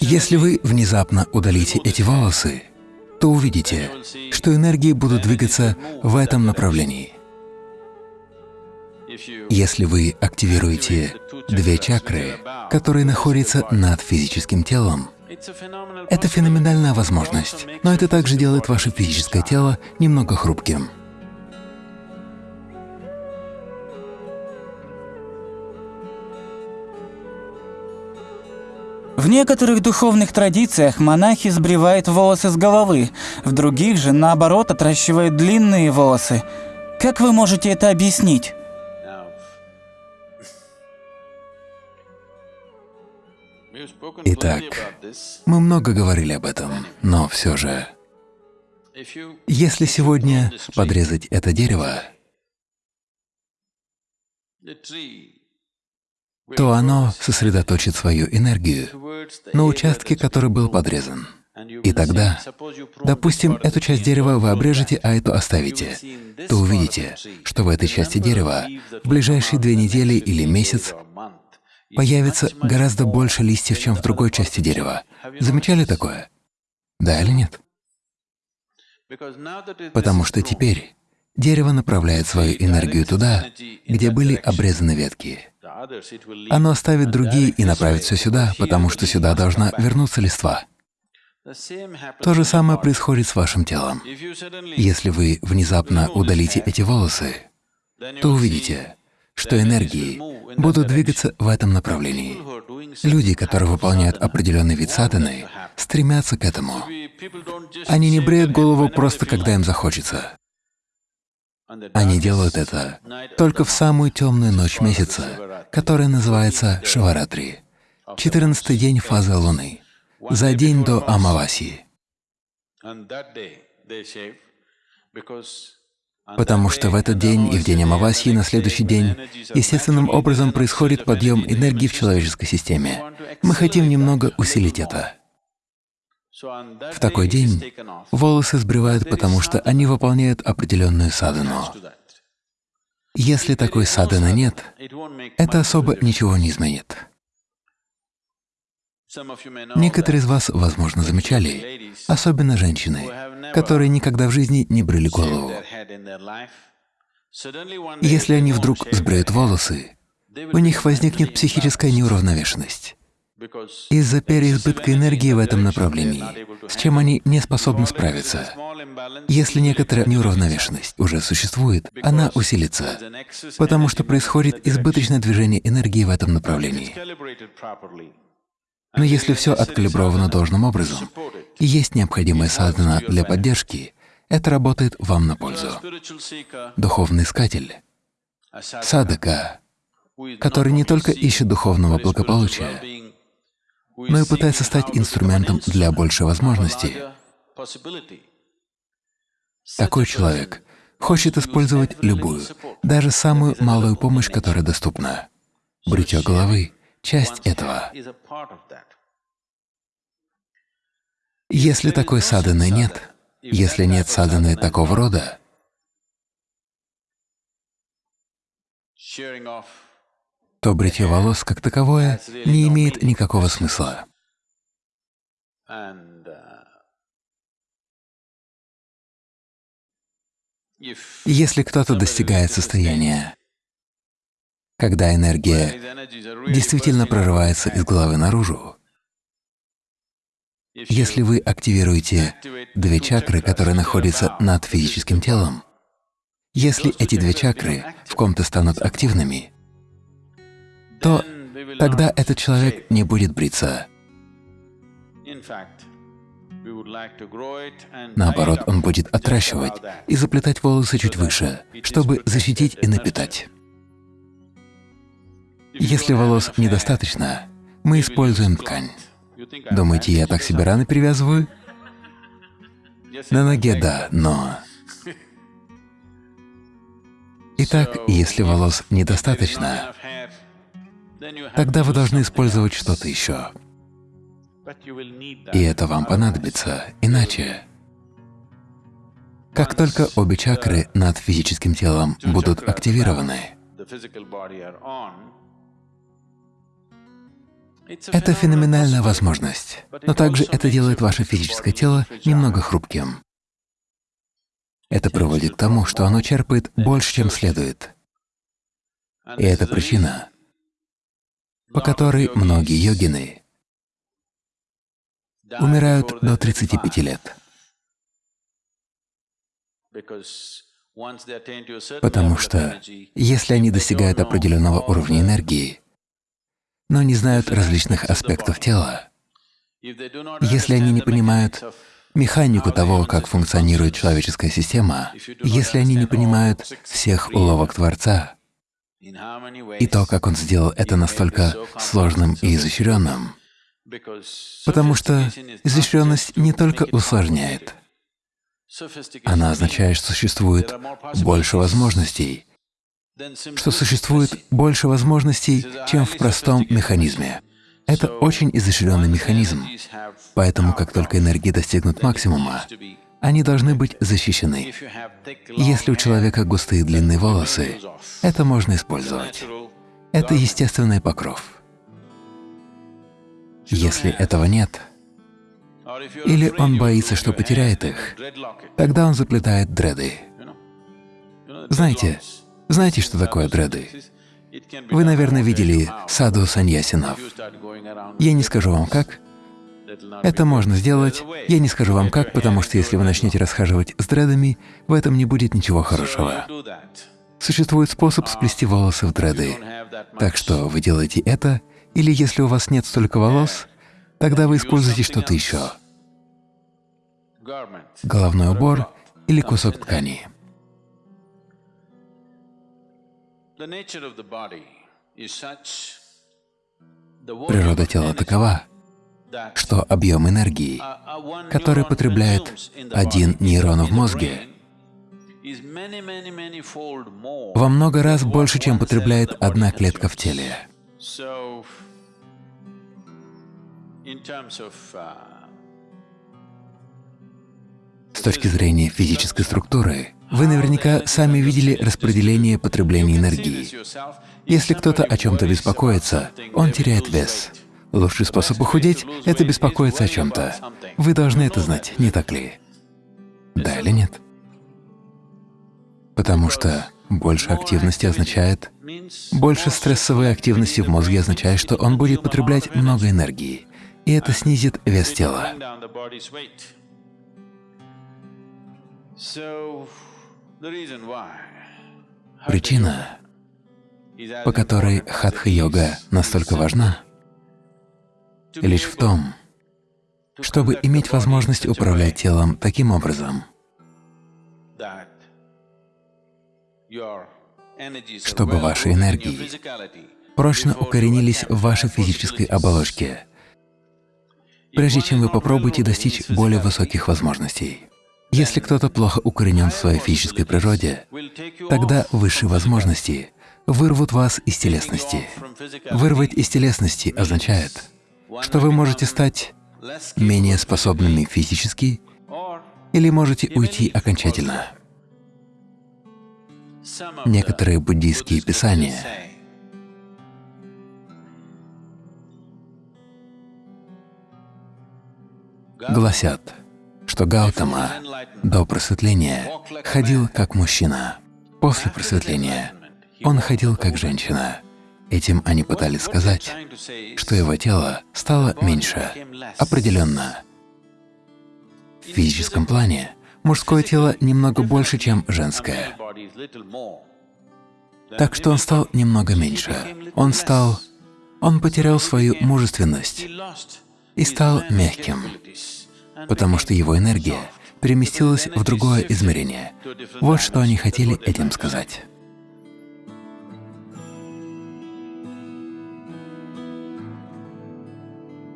Если вы внезапно удалите эти волосы, то увидите, что энергии будут двигаться в этом направлении. Если вы активируете две чакры, которые находятся над физическим телом, это феноменальная возможность, но это также делает ваше физическое тело немного хрупким. В некоторых духовных традициях монахи сбривают волосы с головы, в других же, наоборот, отращивают длинные волосы. Как вы можете это объяснить? Итак, мы много говорили об этом, но все же, если сегодня подрезать это дерево, то оно сосредоточит свою энергию на участке, который был подрезан. И тогда, допустим, эту часть дерева вы обрежете, а эту оставите, то увидите, что в этой части дерева в ближайшие две недели или месяц появится гораздо больше листьев, чем в другой части дерева. Замечали такое? Да или нет? Потому что теперь дерево направляет свою энергию туда, где были обрезаны ветки. Оно оставит другие и направит все сюда, потому что сюда должна вернуться листва. То же самое происходит с вашим телом. Если вы внезапно удалите эти волосы, то увидите, что энергии будут двигаться в этом направлении. Люди, которые выполняют определенный вид садханы, стремятся к этому. Они не бреют голову просто, когда им захочется. Они делают это только в самую темную ночь месяца, которая называется Шиваратри, 14 день фазы Луны, за день до Амаваси. Потому что в этот день и в день Амаваси на следующий день естественным образом происходит подъем энергии в человеческой системе. Мы хотим немного усилить это. В такой день волосы сбривают, потому что они выполняют определенную садану. Если такой саданы нет, это особо ничего не изменит. Некоторые из вас, возможно, замечали, особенно женщины, которые никогда в жизни не брили голову. Если они вдруг сбреют волосы, у них возникнет психическая неуравновешенность из-за переизбытка энергии в этом направлении, с чем они не способны справиться. Если некоторая неуравновешенность уже существует, она усилится, потому что происходит избыточное движение энергии в этом направлении. Но если все откалибровано должным образом и есть необходимая садхана для поддержки, это работает вам на пользу. Духовный искатель, садака, который не только ищет духовного благополучия, но и пытается стать инструментом для большей возможности. Такой человек хочет использовать любую, даже самую малую помощь, которая доступна. Бритье головы — часть этого. Если такой саданы нет, если нет саданы такого рода, то бритье волос как таковое не имеет никакого смысла. Если кто-то достигает состояния, когда энергия действительно прорывается из головы наружу, если вы активируете две чакры, которые находятся над физическим телом, если эти две чакры в ком-то станут активными, то тогда этот человек не будет бриться. Наоборот, он будет отращивать и заплетать волосы чуть выше, чтобы защитить и напитать. Если волос недостаточно, мы используем ткань. Думаете, я так себе раны привязываю? На ноге — да, но… Итак, если волос недостаточно, тогда вы должны использовать что-то еще. И это вам понадобится, иначе… Как только обе чакры над физическим телом будут активированы, Это феноменальная возможность, но также это делает ваше физическое тело немного хрупким. Это приводит к тому, что оно черпает больше, чем следует. И это причина, по которой многие йогины умирают до 35 лет. Потому что если они достигают определенного уровня энергии, но не знают различных аспектов тела, если они не понимают механику того, как функционирует человеческая система, если они не понимают всех уловок Творца и то, как Он сделал это настолько сложным и изощренным, потому что изощренность не только усложняет, она означает, что существует больше возможностей, что существует больше возможностей, чем в простом механизме. Это очень изощренный механизм, поэтому как только энергии достигнут максимума, они должны быть защищены. Если у человека густые длинные волосы, это можно использовать. Это естественный покров. Если этого нет, или он боится, что потеряет их, тогда он заплетает дреды. Знаете, знаете, что такое дреды? Вы, наверное, видели саду саньясинов. Я не скажу вам как. Это можно сделать. Я не скажу вам как, потому что если вы начнете расхаживать с дредами, в этом не будет ничего хорошего. Существует способ сплести волосы в дреды. Так что вы делаете это, или если у вас нет столько волос, тогда вы используете что-то еще. Головной убор или кусок ткани. Природа тела такова, что объем энергии, который потребляет один нейрон в мозге, во много раз больше, чем потребляет одна клетка в теле. С точки зрения физической структуры, вы наверняка сами видели распределение потребления энергии. Если кто-то о чем-то беспокоится, он теряет вес. Лучший способ похудеть — это беспокоиться о чем-то. Вы должны это знать, не так ли? Да или нет? Потому что больше активности означает… Больше стрессовой активности в мозге означает, что он будет потреблять много энергии, и это снизит вес тела. Причина, по которой хатха-йога настолько важна, лишь в том, чтобы иметь возможность управлять телом таким образом, чтобы ваши энергии прочно укоренились в вашей физической оболочке, прежде чем вы попробуете достичь более высоких возможностей. Если кто-то плохо укоренен в своей физической природе, тогда высшие возможности вырвут вас из телесности. Вырвать из телесности означает, что вы можете стать менее способными физически или можете уйти окончательно. Некоторые буддийские писания гласят, что Гаутама до просветления ходил как мужчина. После просветления он ходил как женщина. Этим они пытались сказать, что его тело стало меньше, определенно. В физическом плане мужское тело немного больше, чем женское. Так что он стал немного меньше. Он стал… Он потерял свою мужественность и стал мягким потому что его энергия переместилась в другое измерение. Вот что они хотели этим сказать.